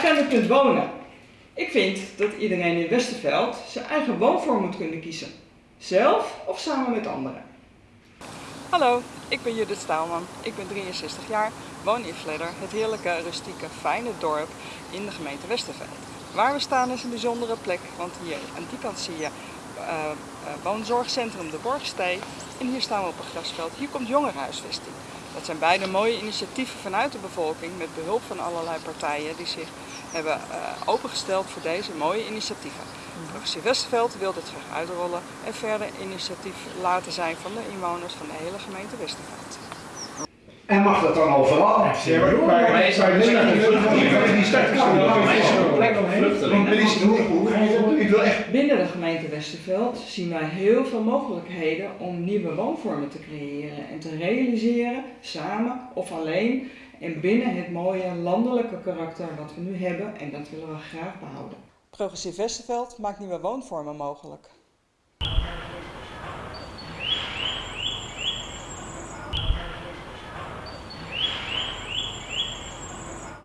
agenda kunt wonen. Ik vind dat iedereen in Westerveld zijn eigen woonvorm moet kunnen kiezen. Zelf of samen met anderen. Hallo, ik ben Judith Staalman. Ik ben 63 jaar, woon in Vledder, het heerlijke, rustieke, fijne dorp in de gemeente Westerveld. Waar we staan is een bijzondere plek, want hier aan die kant zie je eh, eh, woonzorgcentrum De Borgstee. En hier staan we op een grasveld. Hier komt jongerenhuisvesting. Dat zijn beide mooie initiatieven vanuit de bevolking met behulp van allerlei partijen die zich hebben opengesteld voor deze mooie initiatieven. Provincie Westerveld wil dit graag uitrollen en verder initiatief laten zijn van de inwoners van de hele gemeente Westerveld. En mag dat dan overal? Ja, maar, Binnen de gemeente Westerveld zien wij heel veel mogelijkheden om nieuwe woonvormen te creëren en te realiseren, samen of alleen en binnen het mooie landelijke karakter wat we nu hebben en dat willen we graag behouden. Progressief Westerveld maakt nieuwe woonvormen mogelijk.